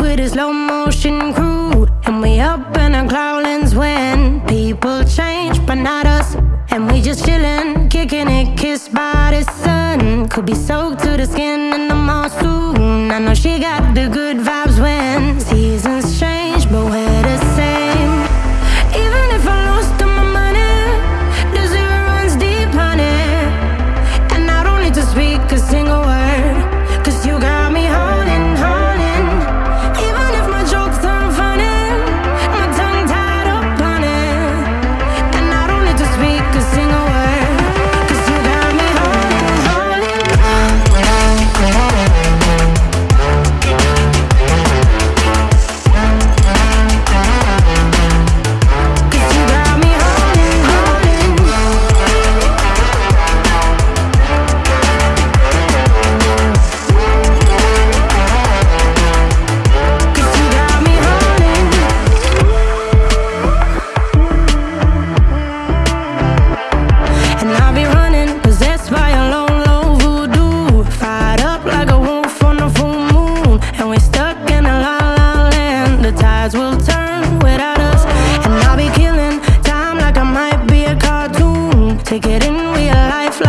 with a slow motion crew. And we up in our cloudlands when people change, but not us. And we just chillin', kicking it, kissed by the sun. Could be soaked to the skin in the mall soon. I know she got the good vibe We get in real life